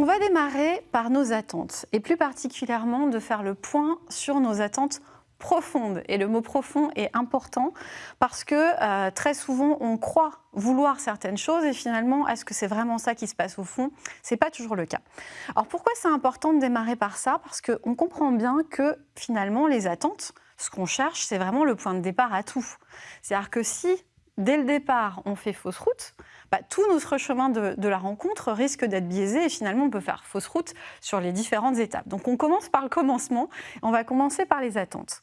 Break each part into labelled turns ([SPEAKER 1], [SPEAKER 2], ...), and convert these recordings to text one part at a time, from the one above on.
[SPEAKER 1] On va démarrer par nos attentes et plus particulièrement de faire le point sur nos attentes profonde. Et le mot profond est important parce que euh, très souvent, on croit vouloir certaines choses et finalement, est-ce que c'est vraiment ça qui se passe au fond? Ce n'est pas toujours le cas. Alors pourquoi c'est important de démarrer par ça? Parce qu'on comprend bien que finalement, les attentes, ce qu'on cherche, c'est vraiment le point de départ à tout. C'est-à-dire que si, dès le départ, on fait fausse route, bah, tout notre chemin de, la rencontre risque d'être biaisé et finalement on peut faire fausse route sur les différentes étapes. Donc on commence par le commencement, on va commencer par les attentes.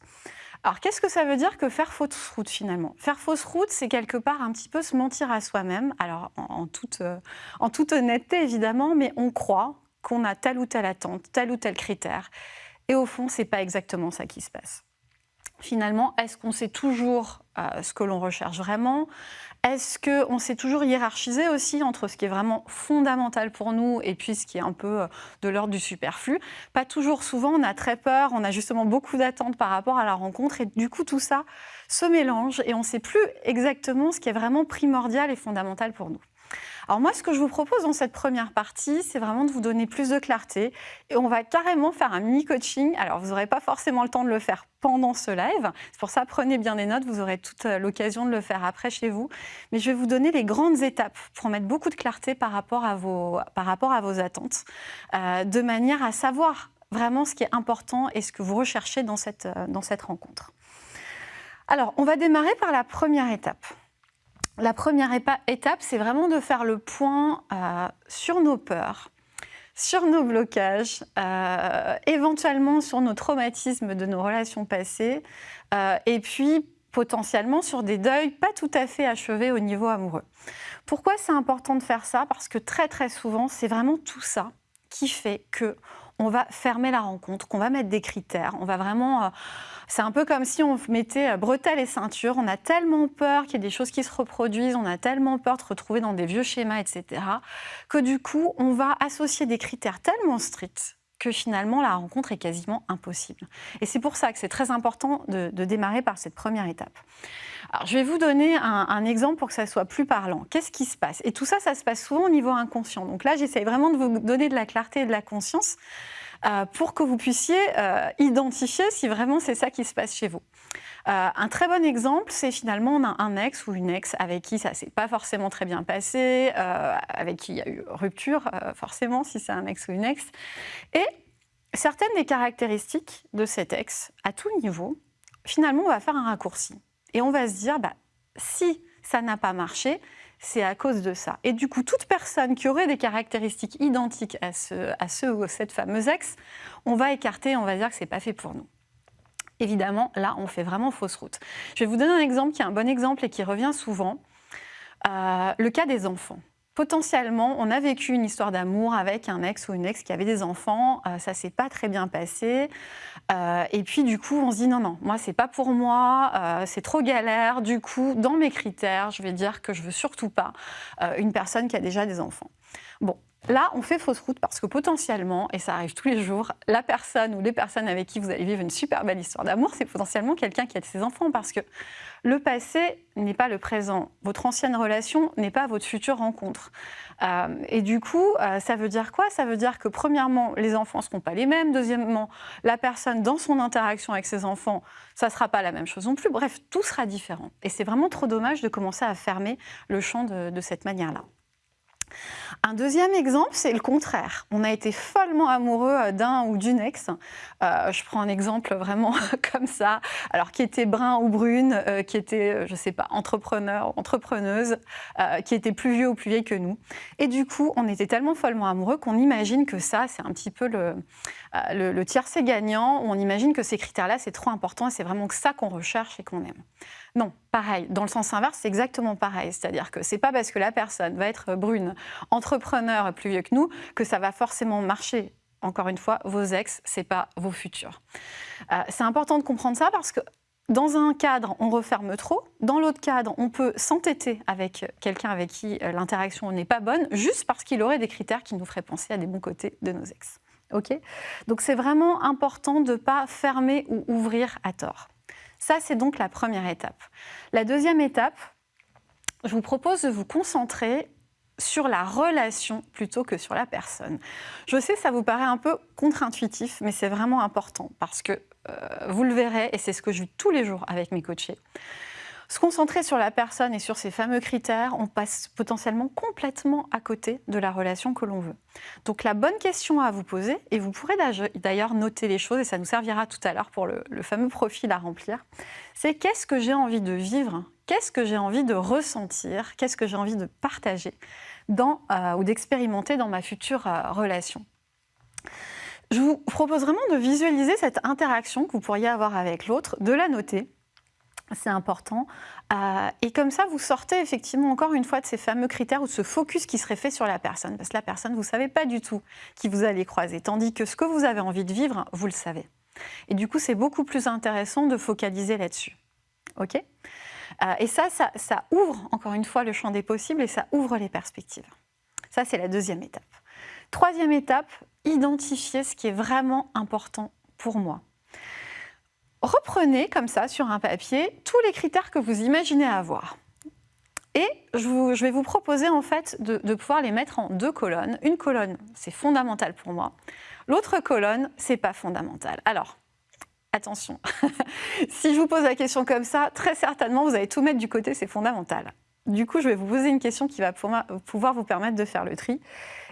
[SPEAKER 1] Alors qu'est-ce que ça veut dire que faire fausse route finalement? Faire fausse route, c'est quelque part un petit peu se mentir à soi-même, alors en, toute, euh, en toute honnêteté évidemment, mais on croit qu'on a telle ou telle attente, tel ou tel critère. Et au fond, ce n'est pas exactement ça qui se passe. Finalement, est-ce qu'on sait toujours euh, ce que l'on recherche vraiment? Est-ce qu'on s'est toujours hiérarchisé aussi entre ce qui est vraiment fondamental pour nous et puis ce qui est un peu euh, de l'ordre du superflu? Pas toujours souvent, on a très peur, on a justement beaucoup d'attentes par rapport à la rencontre et du coup tout ça se mélange et on ne sait plus exactement ce qui est vraiment primordial et fondamental pour nous. Alors moi, ce que je vous propose dans cette première partie, c'est vraiment de vous donner plus de clarté. Et on va carrément faire un mini-coaching. Alors, vous n'aurez pas forcément le temps de le faire pendant ce live. C'est pour ça, prenez bien des notes. Vous aurez toute euh, l'occasion de le faire après chez vous. Mais je vais vous donner les grandes étapes pour mettre beaucoup de clarté par rapport à vos, par rapport à vos attentes, euh, de manière à savoir vraiment ce qui est important et ce que vous recherchez dans cette, euh, dans cette rencontre. Alors, on va démarrer par la première étape. La première étape, c'est vraiment de faire le point euh, sur nos peurs, sur nos blocages, euh, éventuellement sur nos traumatismes de nos relations passées, euh, et puis potentiellement sur des deuils pas tout à fait achevés au niveau amoureux. Pourquoi c'est important de faire ça? Parce que très très souvent, c'est vraiment tout ça qui fait que on va fermer la rencontre, qu'on va mettre des critères, on va vraiment c'est un peu comme si on mettait euh, bretelles et ceintures. On a tellement peur qu'il y ait des choses qui se reproduisent, on a tellement peur de se retrouver dans des vieux schémas, etc., que du coup, on va associer des critères tellement stricts que finalement la rencontre est quasiment impossible. Et c'est pour ça que c'est très important de, démarrer par cette première étape. Alors, je vais vous donner un, exemple pour que ça soit plus parlant. Qu'est-ce qui se passe? Et tout ça, ça se passe souvent au niveau inconscient. Donc là, j'essaye vraiment de vous donner de la clarté et de la conscience euh, pour que vous puissiez euh, identifier si vraiment c'est ça qui se passe chez vous. Euh, un très bon exemple, c'est finalement on a un ex ou une ex avec qui ça s'est pas forcément très bien passé, avec qui il y a eu rupture, forcément, si c'est un ex ou une ex. Et certaines des caractéristiques de cet ex, à tout niveau, finalement, on va faire un raccourci. Et on va se dire, bah, si ça n'a pas marché, c'est à cause de ça. Et du coup, toute personne qui aurait des caractéristiques identiques à ce, à ou cette fameuse ex, on va écarter, on va dire que ce n'est pas fait pour nous. Évidemment, là, on fait vraiment fausse route. Je vais vous donner un exemple qui est un bon exemple et qui revient souvent. Euh, le cas des enfants potentiellement, on a vécu une histoire d'amour avec un ex ou une ex qui avait des enfants, Ça euh, ça s'est pas très bien passé, euh, et puis du coup, on se dit non, non, moi c'est pas pour moi, c'est trop galère. Du coup, dans mes critères, je vais dire que je veux surtout pas une personne qui a déjà des enfants. Bon, Là, on fait fausse route parce que potentiellement, et ça arrive tous les jours, la personne ou les personnes avec qui vous allez vivre une super belle histoire d'amour, c'est potentiellement quelqu'un qui a ses enfants parce que le passé n'est pas le présent. Votre ancienne relation n'est pas votre future rencontre. Euh, et du coup, euh, ça veut dire quoi? Ça veut dire que premièrement, les enfants ne seront pas les mêmes. Deuxièmement, la personne dans son interaction avec ses enfants, ça ne sera pas la même chose non plus. Bref, tout sera différent. Et c'est vraiment trop dommage de commencer à fermer le champ de cette manière-là. Un deuxième exemple, c'est le contraire. On a été follement amoureux d'un ou d'une ex. Euh, je prends un exemple vraiment comme ça, alors qui était brun ou brune, euh, qui était, euh, je ne sais pas, entrepreneur, entrepreneuse, qui était plus vieux ou plus vieille que nous. Et du coup, on était tellement follement amoureux qu'on imagine que ça, c'est un petit peu le, le, le gagnant. On imagine que ces critères-là, c'est trop important et c'est vraiment que ça qu'on recherche et qu'on aime. Non, pareil. Dans le sens inverse, c'est exactement pareil. C'est-à-dire que c'est pas parce que la personne va être brune, entrepreneur plus vieux que nous, que ça va forcément marcher. Encore une fois, vos ex, c'est pas vos futurs. Euh, c'est important de comprendre ça parce que dans un cadre, on referme trop. Dans l'autre cadre, on peut s'entêter avec quelqu'un avec qui euh, l'interaction n'est pas bonne, juste parce qu'il aurait des critères qui nous feraient penser à des bons côtés de nos ex. Ok? Donc c'est vraiment important de ne pas fermer ou ouvrir à tort. Ça, c'est donc la première étape. La deuxième étape, je vous propose de vous concentrer sur la relation plutôt que sur la personne. Je sais, ça vous paraît un peu contre-intuitif, mais c'est vraiment important parce que euh, vous le verrez, et c'est ce que je vis tous les jours avec mes coachés. Se concentrer sur la personne et sur ces fameux critères, on passe potentiellement complètement à côté de la relation que l'on veut. Donc la bonne question à vous poser, et vous pourrez d'ailleurs noter les choses, et ça nous servira tout à l'heure pour le, fameux profil à remplir, c'est qu'est-ce que j'ai envie de vivre, qu'est-ce que j'ai envie de ressentir, qu'est-ce que j'ai envie de partager euh, ou d'expérimenter dans ma future euh, relation. Je vous propose vraiment de visualiser cette interaction que vous pourriez avoir avec l'autre, de la noter, c'est important. Euh, et comme ça, vous sortez effectivement encore une fois de ces fameux critères ou de ce focus qui serait fait sur la personne. Parce que la personne, vous ne savez pas du tout qui vous allez croiser. Tandis que ce que vous avez envie de vivre, vous le savez. Et du coup, c'est beaucoup plus intéressant de focaliser là-dessus. OK? Euh, Et ça, ça, ça ouvre encore une fois le champ des possibles et ça ouvre les perspectives. Ça, c'est la deuxième étape. Troisième étape, identifier ce qui est vraiment important pour moi reprenez comme ça sur un papier tous les critères que vous imaginez avoir. Et je, vais vous proposer en fait de, pouvoir les mettre en deux colonnes. Une colonne, c'est fondamental pour moi. L'autre colonne, c'est pas fondamental. Alors, attention, si je vous pose la question comme ça, très certainement, vous allez tout mettre du côté, c'est fondamental. Du coup, je vais vous poser une question qui va pouvoir vous permettre de faire le tri.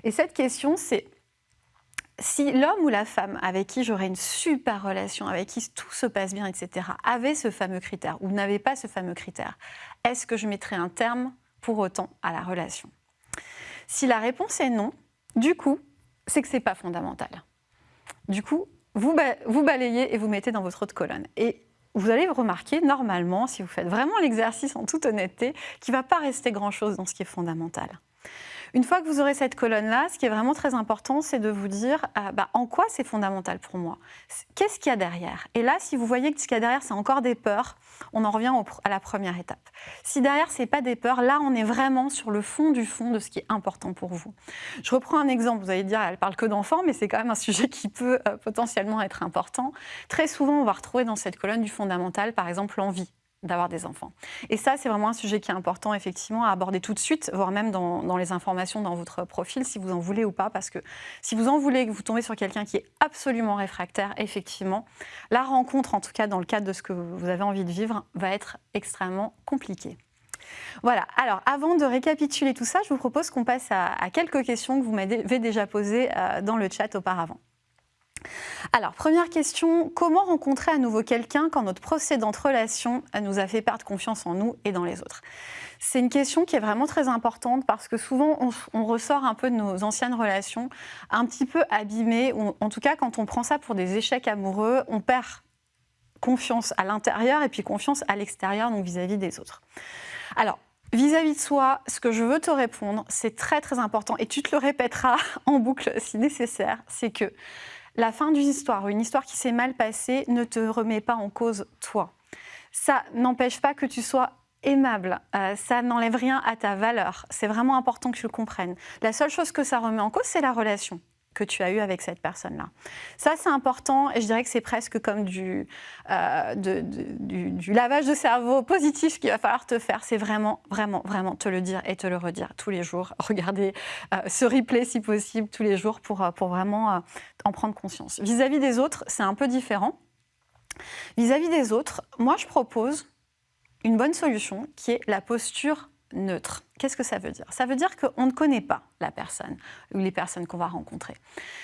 [SPEAKER 1] Et cette question, c'est si l'homme ou la femme avec qui j'aurais une super relation, avec qui tout se passe bien, etc., avait ce fameux critère ou n'avait pas ce fameux critère, est-ce que je mettrais un terme pour autant à la relation? Si la réponse est non, du coup, c'est que ce n'est pas fondamental. Du coup, vous, vous balayez et vous mettez dans votre autre colonne. Et vous allez remarquer, normalement, si vous faites vraiment l'exercice en toute honnêteté, qu'il ne va pas rester grand-chose dans ce qui est fondamental. Une fois que vous aurez cette colonne-là, ce qui est vraiment très important, c'est de vous dire euh, bah, en quoi c'est fondamental pour moi. Qu'est-ce qu'il y a derrière? Et là, si vous voyez que ce qu'il y a derrière, c'est encore des peurs, on en revient à la première étape. Si derrière, ce n'est pas des peurs, là, on est vraiment sur le fond du fond de ce qui est important pour vous. Je reprends un exemple. Vous allez dire, elle parle que d'enfants, mais c'est quand même un sujet qui peut euh, potentiellement être important. Très souvent, on va retrouver dans cette colonne du fondamental, par exemple, l'envie d'avoir des enfants. Et ça, c'est vraiment un sujet qui est important, effectivement, à aborder tout de suite, voire même dans, les informations dans votre profil, si vous en voulez ou pas, parce que si vous en voulez, que vous tombez sur quelqu'un qui est absolument réfractaire, effectivement, la rencontre, en tout cas dans le cadre de ce que vous avez envie de vivre, va être extrêmement compliquée. Voilà, alors avant de récapituler tout ça, je vous propose qu'on passe à, quelques questions que vous m'avez déjà posées euh, dans le chat auparavant. Alors, première question, comment rencontrer à nouveau quelqu'un quand notre précédente relation nous a fait perdre confiance en nous et dans les autres? C'est une question qui est vraiment très importante parce que souvent, on, ressort un peu de nos anciennes relations un petit peu abîmées, ou en tout cas, quand on prend ça pour des échecs amoureux, on perd confiance à l'intérieur et puis confiance à l'extérieur, donc vis-à-vis des autres. Alors, Vis-à-vis -vis de soi, ce que je veux te répondre, c'est très très important et tu te le répéteras en boucle si nécessaire, c'est que la fin d'une histoire, une histoire qui s'est mal passée, ne te remet pas en cause toi. Ça n'empêche pas que tu sois aimable, euh, ça n'enlève rien à ta valeur. C'est vraiment important que tu le comprennes. La seule chose que ça remet en cause, c'est la relation que tu as eu avec cette personne-là. Ça, c'est important et je dirais que c'est presque comme du, euh, du, lavage de cerveau positif qu'il va falloir te faire. C'est vraiment, vraiment, vraiment te le dire et te le redire tous les jours. Regardez euh, ce replay si possible tous les jours pour, euh, pour vraiment en prendre conscience. Vis-à-vis des autres, c'est un peu différent. vis à -vis des autres, moi, je propose une bonne solution qui est la posture neutre. Qu'est-ce que ça veut dire? Ça veut dire qu'on ne connaît pas la personne ou les personnes qu'on va rencontrer.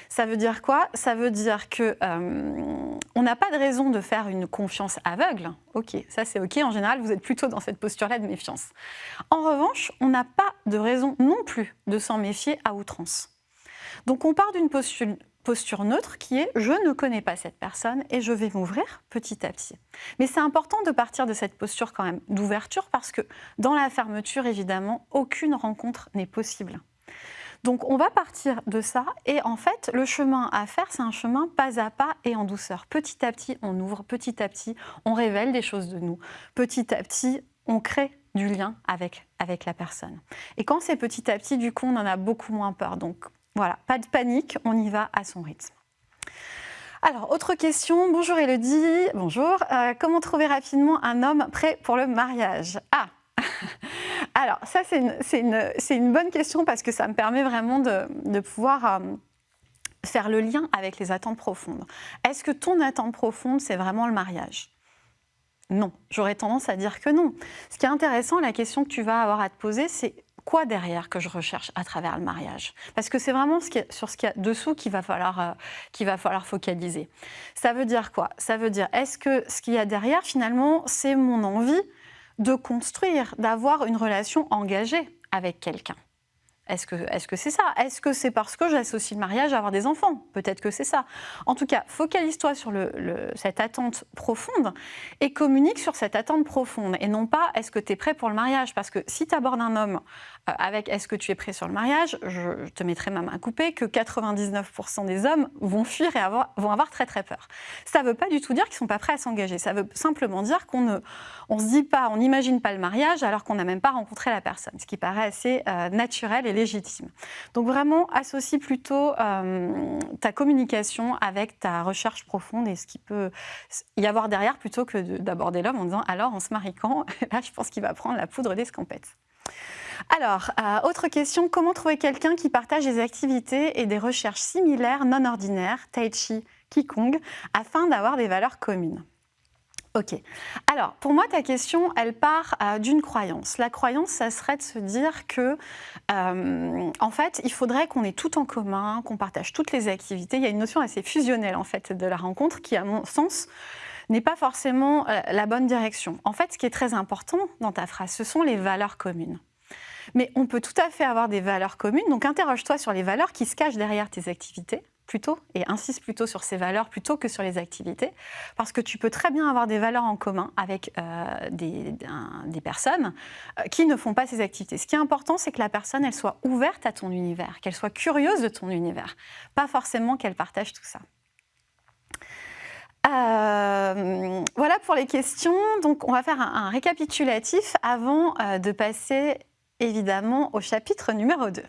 [SPEAKER 1] Ça veut dire quoi? Ça veut dire que euh, on n'a pas de raison de faire une confiance aveugle. Ok, ça c'est ok. En général, vous êtes plutôt dans cette posture-là de méfiance. En revanche, on n'a pas de raison non plus de s'en méfier à outrance. Donc on part d'une posture, posture neutre qui est je ne connais pas cette personne et je vais m'ouvrir petit à petit. Mais c'est important de partir de cette posture quand même d'ouverture parce que dans la fermeture, évidemment, aucune rencontre n'est possible. Donc on va partir de ça et en fait le chemin à faire c'est un chemin pas à pas et en douceur. Petit à petit on ouvre, petit à petit on révèle des choses de nous, petit à petit on crée du lien avec, avec la personne. Et quand c'est petit à petit, du coup, on en a beaucoup moins peur. Donc, voilà, pas de panique, on y va à son rythme. Alors, autre question. Bonjour Elodie. Bonjour. Euh, comment trouver rapidement un homme prêt pour le mariage? Ah Alors, ça, c'est une, bonne question parce que ça me permet vraiment de, pouvoir euh, faire le lien avec les attentes profondes. Est-ce que ton attente profonde, c'est vraiment le mariage? Non, j'aurais tendance à dire que non. Ce qui est intéressant, la question que tu vas avoir à te poser, c'est quoi derrière que je recherche à travers le mariage Parce que c'est vraiment sur ce qu'il y a dessous qu'il va, falloir, euh, va falloir focaliser. Ça veut dire quoi? Ça veut dire, est-ce que ce qu'il y a derrière, finalement, c'est mon envie de construire, d'avoir une relation engagée avec quelqu'un? Est-ce que c'est -ce c'est ça? Est-ce que c'est parce que j'associe le mariage à avoir des enfants? Peut-être que c'est ça. En tout cas, focalise-toi sur le, cette attente profonde et communique sur cette attente profonde. Et non pas est-ce que tu es prêt pour le mariage? Parce que si tu abordes un homme avec est-ce que tu es prêt sur le mariage, je te mettrai ma main coupée que 99% des hommes vont fuir et vont avoir très très peur. Ça ne veut pas du tout dire qu'ils ne sont pas prêts à s'engager. Ça veut simplement dire qu'on ne on se dit pas, on n'imagine pas le mariage alors qu'on n'a même pas rencontré la personne, ce qui paraît assez euh, naturel et légitime. Donc vraiment, associe plutôt euh, ta communication avec ta recherche profonde et ce qui peut y avoir derrière plutôt que d'aborder l'homme en disant alors on se marie quand? Là, je pense qu'il va prendre la poudre d'escampette. Alors, euh, autre question, comment trouver quelqu'un qui partage des activités et des recherches similaires, non ordinaires, tai chi, qigong, afin d'avoir des valeurs communes? Ok. Alors, pour moi, ta question, elle part euh, d'une croyance. La croyance, ça serait de se dire que, euh, en fait, il faudrait qu'on ait tout en commun, qu'on partage toutes les activités. Il y a une notion assez fusionnelle, en fait, de la rencontre qui, à mon sens, n'est pas forcément la bonne direction. En fait, ce qui est très important dans ta phrase, ce sont les valeurs communes. Mais on peut tout à fait avoir des valeurs communes, donc interroge-toi sur les valeurs qui se cachent derrière tes activités plutôt et insiste plutôt sur ces valeurs plutôt que sur les activités parce que tu peux très bien avoir des valeurs en commun avec euh, des, des, personnes euh, qui ne font pas ces activités. Ce qui est important, c'est que la personne elle soit ouverte à ton univers, qu'elle soit curieuse de ton univers, pas forcément qu'elle partage tout ça. Euh, voilà pour les questions. Donc, on va faire un, récapitulatif avant de passer évidemment au chapitre numéro 2.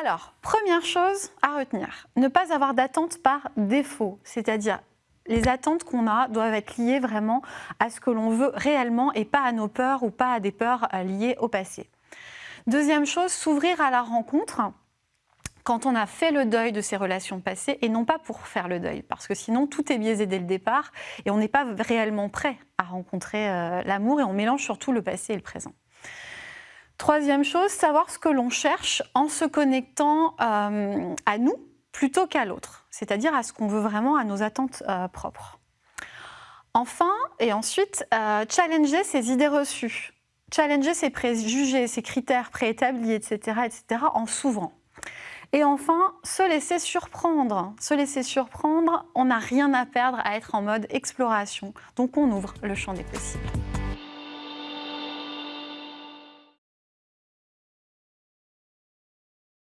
[SPEAKER 1] Alors, première chose à retenir, ne pas avoir d'attente par défaut, c'est-à-dire les attentes qu'on a doivent être liées vraiment à ce que l'on veut réellement et pas à nos peurs ou pas à des peurs euh, liées au passé. Deuxième chose, s'ouvrir à la rencontre quand on a fait le deuil de ses relations passées et non pas pour faire le deuil, parce que sinon tout est biaisé dès le départ et on n'est pas réellement prêt à rencontrer euh, l'amour et on mélange surtout le passé et le présent. Troisième chose, savoir ce que l'on cherche en se connectant euh, à nous plutôt qu'à l'autre, c'est-à-dire à ce qu'on veut vraiment, à nos attentes euh, propres. Enfin, et ensuite, challenger ses idées reçues, challenger ses préjugés, ses critères préétablis, etc., etc., en s'ouvrant. Et enfin, se laisser surprendre. Se laisser surprendre, on n'a rien à perdre à être en mode exploration. Donc on ouvre le champ des possibles.